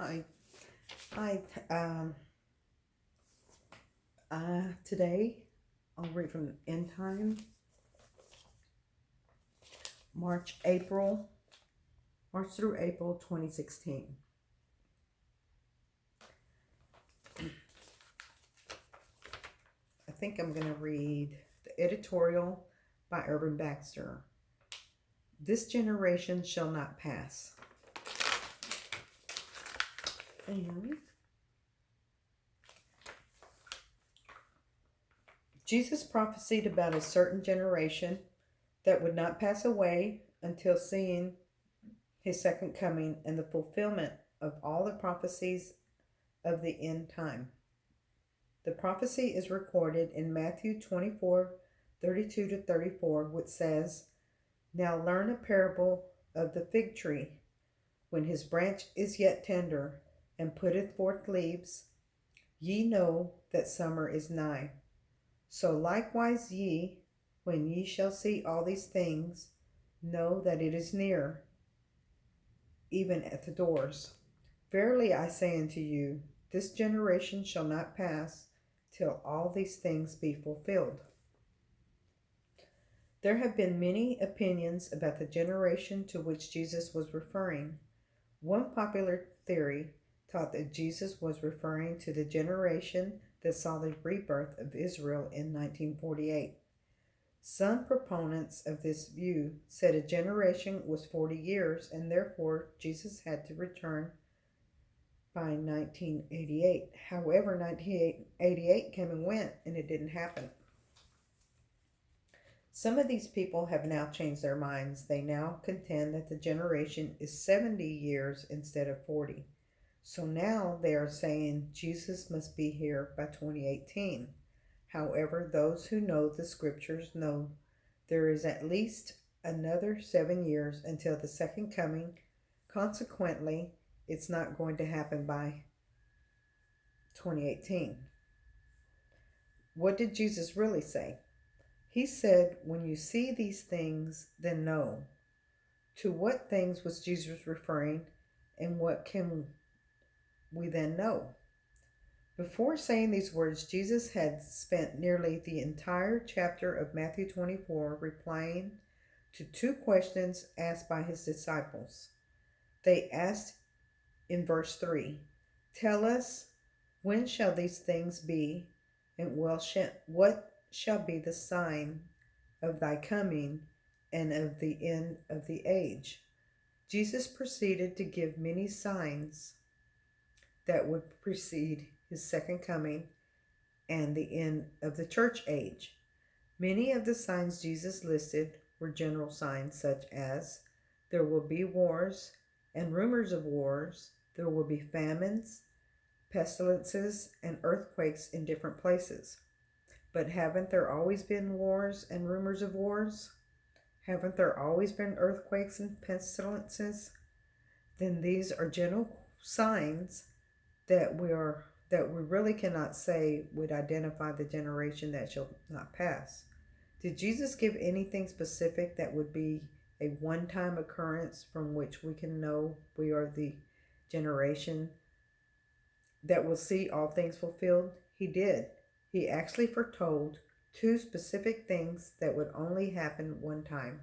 Hi. Hi. Um, uh, today I'll read from End Time, March, April, March through April 2016. I think I'm going to read the editorial by Irvin Baxter. This generation shall not pass. And Jesus prophesied about a certain generation that would not pass away until seeing his second coming and the fulfillment of all the prophecies of the end time. The prophecy is recorded in Matthew 24 32 to 34, which says, Now learn a parable of the fig tree. When his branch is yet tender and putteth forth leaves, ye know that summer is nigh. So likewise ye, when ye shall see all these things, know that it is near, even at the doors. Verily I say unto you, this generation shall not pass till all these things be fulfilled. There have been many opinions about the generation to which Jesus was referring. One popular theory taught that Jesus was referring to the generation that saw the rebirth of Israel in 1948. Some proponents of this view said a generation was 40 years and therefore Jesus had to return by 1988. However, 1988 came and went and it didn't happen. Some of these people have now changed their minds. They now contend that the generation is 70 years instead of 40. So now they are saying Jesus must be here by 2018. However, those who know the scriptures know there is at least another seven years until the second coming. Consequently, it's not going to happen by 2018. What did Jesus really say? He said, When you see these things, then know. To what things was Jesus referring, and what can we then know. Before saying these words, Jesus had spent nearly the entire chapter of Matthew 24 replying to two questions asked by his disciples. They asked in verse 3 Tell us, when shall these things be, and what shall be the sign of thy coming and of the end of the age? Jesus proceeded to give many signs that would precede his second coming and the end of the church age. Many of the signs Jesus listed were general signs, such as there will be wars and rumors of wars, there will be famines, pestilences, and earthquakes in different places. But haven't there always been wars and rumors of wars? Haven't there always been earthquakes and pestilences? Then these are general signs that we are that we really cannot say would identify the generation that shall not pass. Did Jesus give anything specific that would be a one time occurrence from which we can know we are the generation that will see all things fulfilled? He did. He actually foretold two specific things that would only happen one time.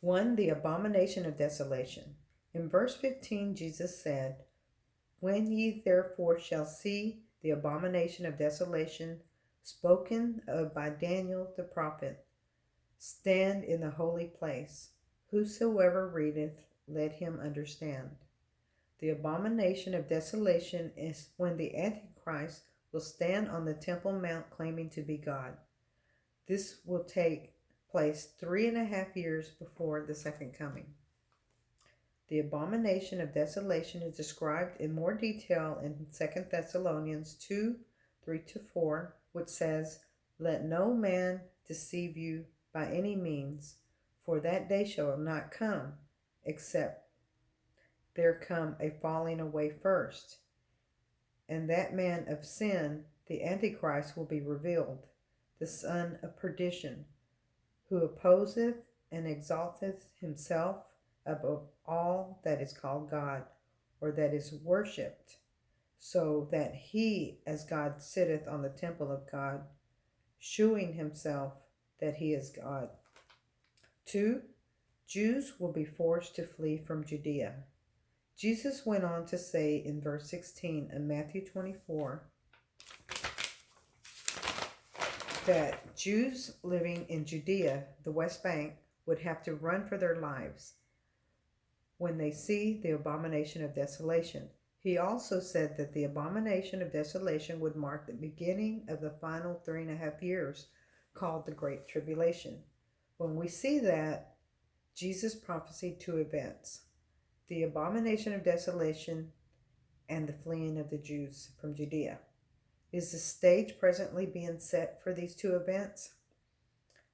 One, the abomination of desolation. In verse 15, Jesus said, when ye therefore shall see the abomination of desolation spoken of by Daniel the prophet, stand in the holy place. Whosoever readeth, let him understand. The abomination of desolation is when the Antichrist will stand on the Temple Mount claiming to be God. This will take place three and a half years before the second coming. The abomination of desolation is described in more detail in 2 Thessalonians 2 3 to 4, which says, Let no man deceive you by any means, for that day shall not come, except there come a falling away first. And that man of sin, the Antichrist, will be revealed, the son of perdition, who opposeth and exalteth himself above all that is called God or that is worshipped, so that he, as God, sitteth on the temple of God, shewing himself that he is God. 2. Jews will be forced to flee from Judea. Jesus went on to say in verse 16 of Matthew 24 that Jews living in Judea, the West Bank, would have to run for their lives when they see the abomination of desolation. He also said that the abomination of desolation would mark the beginning of the final three and a half years called the Great Tribulation. When we see that, Jesus prophesied two events the abomination of desolation and the fleeing of the Jews from Judea. Is the stage presently being set for these two events?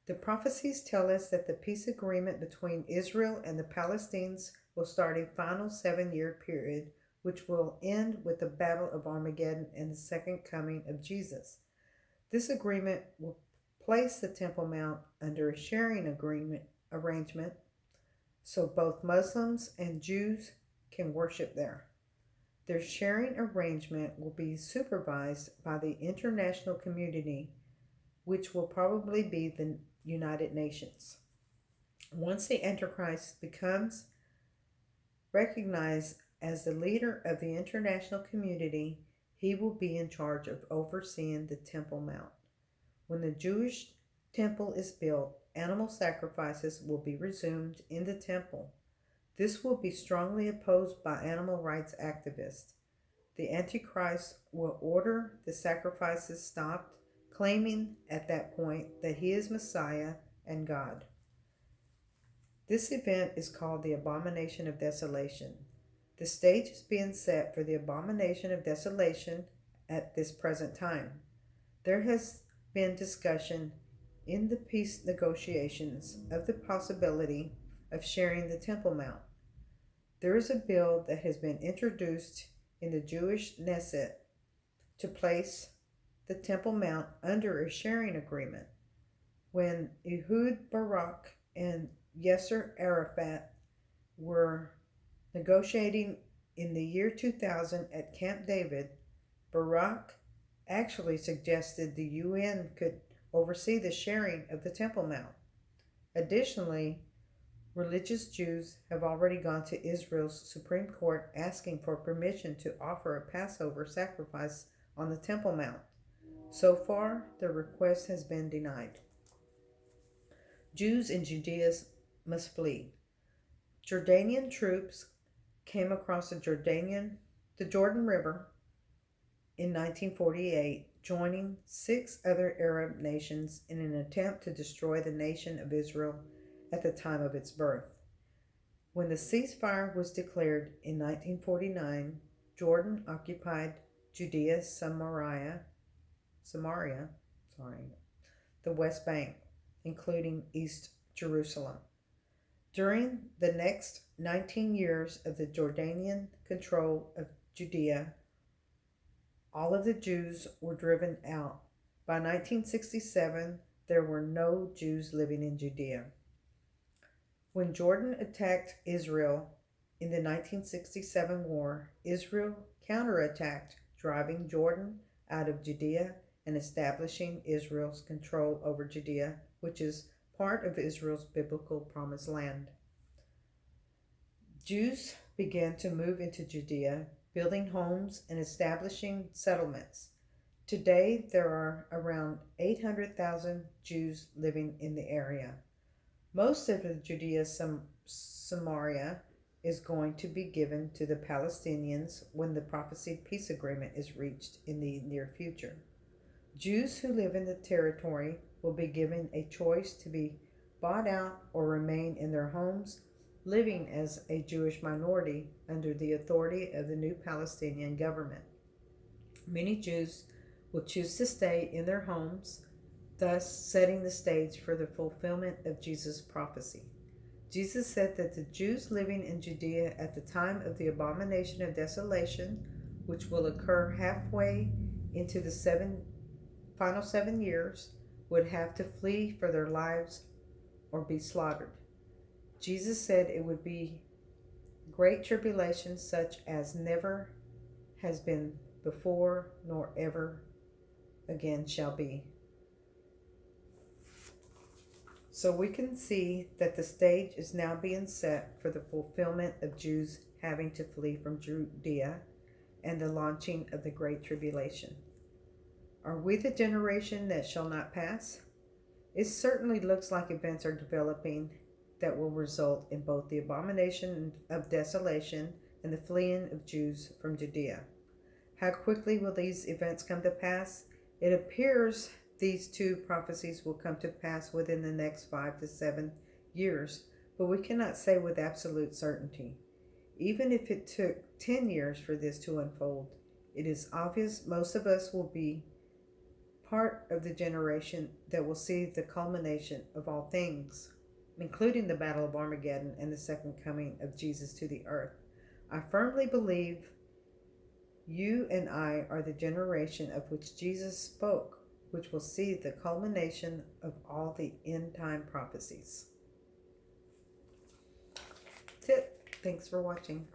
The prophecies tell us that the peace agreement between Israel and the Palestinians will start a final seven year period, which will end with the Battle of Armageddon and the second coming of Jesus. This agreement will place the Temple Mount under a sharing agreement arrangement so both Muslims and Jews can worship there. Their sharing arrangement will be supervised by the international community, which will probably be the United Nations. Once the Antichrist becomes recognized as the leader of the international community, he will be in charge of overseeing the Temple Mount. When the Jewish temple is built, animal sacrifices will be resumed in the temple. This will be strongly opposed by animal rights activists. The Antichrist will order the sacrifices stopped claiming at that point that he is Messiah and God. This event is called the Abomination of Desolation. The stage is being set for the Abomination of Desolation at this present time. There has been discussion in the peace negotiations of the possibility of sharing the Temple Mount. There is a bill that has been introduced in the Jewish Knesset to place the Temple Mount under a sharing agreement. When Ehud Barak and Yasser Arafat were negotiating in the year 2000 at Camp David, Barak actually suggested the UN could oversee the sharing of the Temple Mount. Additionally, religious Jews have already gone to Israel's Supreme Court asking for permission to offer a Passover sacrifice on the Temple Mount. So far, the request has been denied. Jews in Judea must flee. Jordanian troops came across the Jordanian the Jordan River in 1948, joining six other Arab nations in an attempt to destroy the nation of Israel at the time of its birth. When the ceasefire was declared in 1949, Jordan occupied Judea, Samaria, Samaria, sorry, the West Bank, including East Jerusalem. During the next 19 years of the Jordanian control of Judea, all of the Jews were driven out. By 1967, there were no Jews living in Judea. When Jordan attacked Israel in the 1967 war, Israel counterattacked, driving Jordan out of Judea and establishing Israel's control over Judea, which is part of Israel's biblical promised land. Jews began to move into Judea, building homes and establishing settlements. Today, there are around 800,000 Jews living in the area. Most of the Judea Sam- Samaria is going to be given to the Palestinians when the prophesied peace agreement is reached in the near future. Jews who live in the territory will be given a choice to be bought out or remain in their homes, living as a Jewish minority under the authority of the new Palestinian government. Many Jews will choose to stay in their homes, thus setting the stage for the fulfillment of Jesus' prophecy. Jesus said that the Jews living in Judea at the time of the abomination of desolation, which will occur halfway into the seven final seven years would have to flee for their lives or be slaughtered. Jesus said it would be great tribulation such as never has been before nor ever again shall be. So we can see that the stage is now being set for the fulfillment of Jews having to flee from Judea and the launching of the Great Tribulation. Are we the generation that shall not pass? It certainly looks like events are developing that will result in both the abomination of desolation and the fleeing of Jews from Judea. How quickly will these events come to pass? It appears these two prophecies will come to pass within the next five to seven years, but we cannot say with absolute certainty. Even if it took 10 years for this to unfold, it is obvious most of us will be part of the generation that will see the culmination of all things, including the Battle of Armageddon and the second coming of Jesus to the earth. I firmly believe you and I are the generation of which Jesus spoke, which will see the culmination of all the end time prophecies. That's it. Thanks for watching.